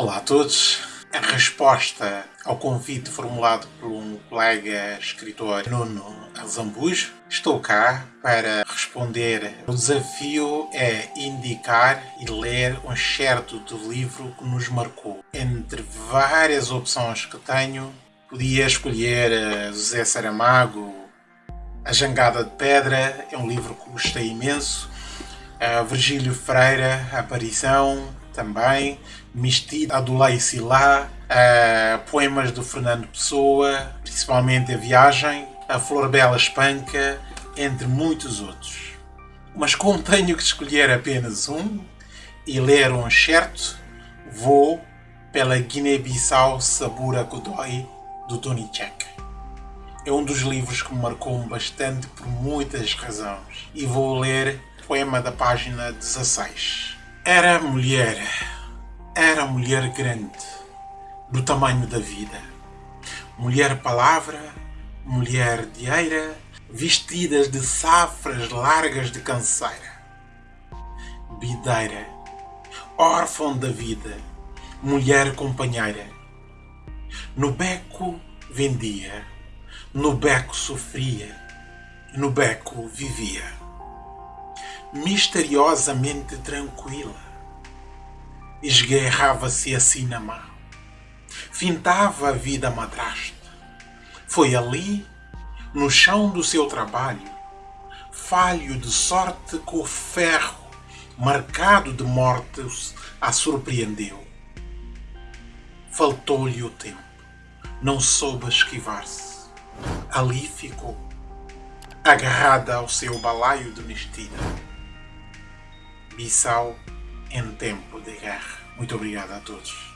Olá a todos. A resposta ao convite formulado por um colega escritor Nuno Azambujo, estou cá para responder. O desafio é indicar e ler um excerto do livro que nos marcou. Entre várias opções que tenho, podia escolher eh, José Saramago, A Jangada de Pedra, é um livro que gostei imenso. Uh, Virgílio Freira, Aparição, também, Mistida, Adulai Silá, uh, poemas do Fernando Pessoa, principalmente A Viagem, A Flor Bela Espanca, entre muitos outros. Mas como tenho que escolher apenas um e ler um certo, vou pela Guiné-Bissau Sabura Godoy, do Tony Check. É um dos livros que me marcou bastante por muitas razões e vou ler o poema da página 16. Era mulher, era mulher grande, do tamanho da vida. Mulher palavra, mulher de eira, vestidas de safras largas de canseira. Bideira, órfã da vida, mulher companheira. No beco vendia, no beco sofria, no beco vivia misteriosamente tranquila. Esguerrava-se assim na mão. Fintava a vida madrasta. Foi ali, no chão do seu trabalho, falho de sorte que o ferro, marcado de mortes, a surpreendeu. Faltou-lhe o tempo. Não soube esquivar-se. Ali ficou, agarrada ao seu balaio de mestida. Bissau em tempo de guerra. Muito obrigado a todos.